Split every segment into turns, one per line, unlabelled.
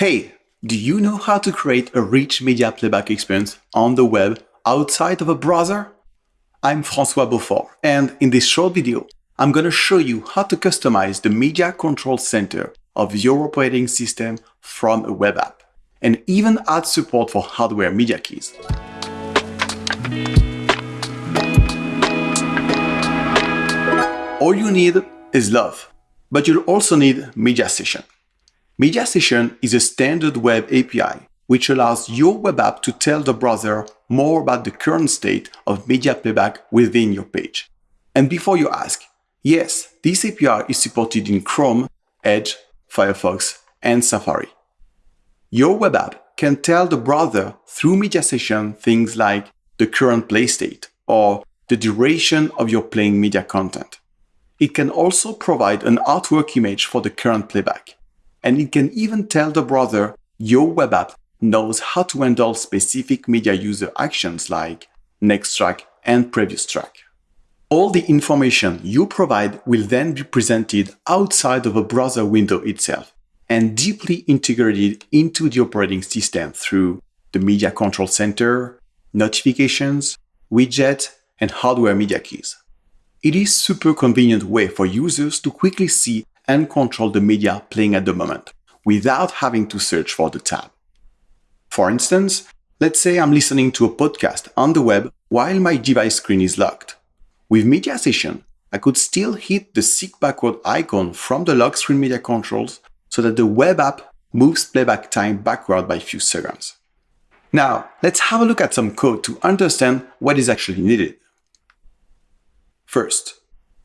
Hey, do you know how to create a rich media playback experience on the web outside of a browser? I'm François Beaufort, and in this short video, I'm going to show you how to customize the Media Control Center of your operating system from a web app, and even add support for hardware media keys. All you need is love, but you'll also need Media Session. Media Session is a standard web API which allows your web app to tell the browser more about the current state of media playback within your page. And before you ask, yes, this API is supported in Chrome, Edge, Firefox, and Safari. Your web app can tell the browser through Media Session things like the current play state or the duration of your playing media content. It can also provide an artwork image for the current playback and it can even tell the browser your web app knows how to handle specific media user actions like next track and previous track. All the information you provide will then be presented outside of a browser window itself and deeply integrated into the operating system through the Media Control Center, notifications, widgets, and hardware media keys. It is super convenient way for users to quickly see and control the media playing at the moment without having to search for the tab. For instance, let's say I'm listening to a podcast on the web while my device screen is locked. With Media Session, I could still hit the seek backward icon from the lock screen media controls so that the web app moves playback time backward by a few seconds. Now, let's have a look at some code to understand what is actually needed. First,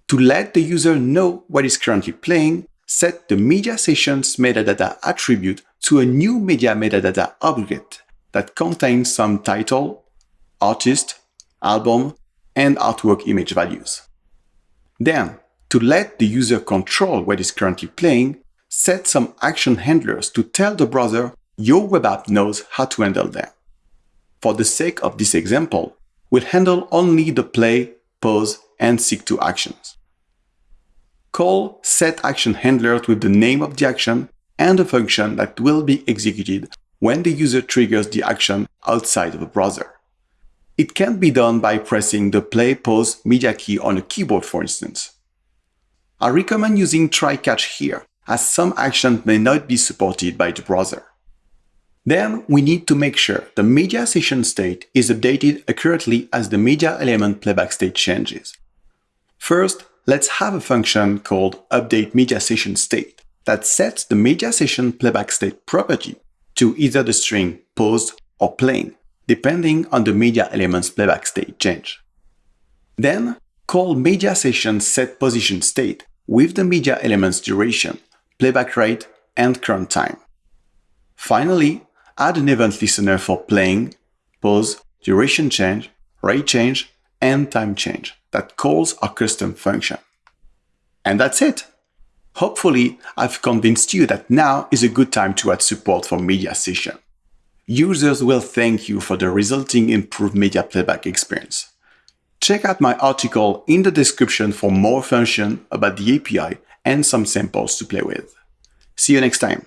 to let the user know what is currently playing, set the media sessions metadata attribute to a new media metadata object that contains some title, artist, album, and artwork image values. Then, to let the user control what is currently playing, set some action handlers to tell the browser your web app knows how to handle them. For the sake of this example, we'll handle only the play, pause, and seek to actions. Call set action handler with the name of the action and the function that will be executed when the user triggers the action outside of the browser. It can be done by pressing the play pause media key on a keyboard for instance. I recommend using try catch here as some actions may not be supported by the browser. Then we need to make sure the media session state is updated accurately as the media element playback state changes. First, let's have a function called update media session state that sets the media session playback state property to either the string paused or playing, depending on the media element's playback state change. Then call media session set position state with the media element's duration, playback rate, and current time. Finally, add an event listener for playing, pause, duration change, rate change, and time change that calls a custom function. And that's it. Hopefully, I've convinced you that now is a good time to add support for Media Session. Users will thank you for the resulting improved media playback experience. Check out my article in the description for more information about the API and some samples to play with. See you next time.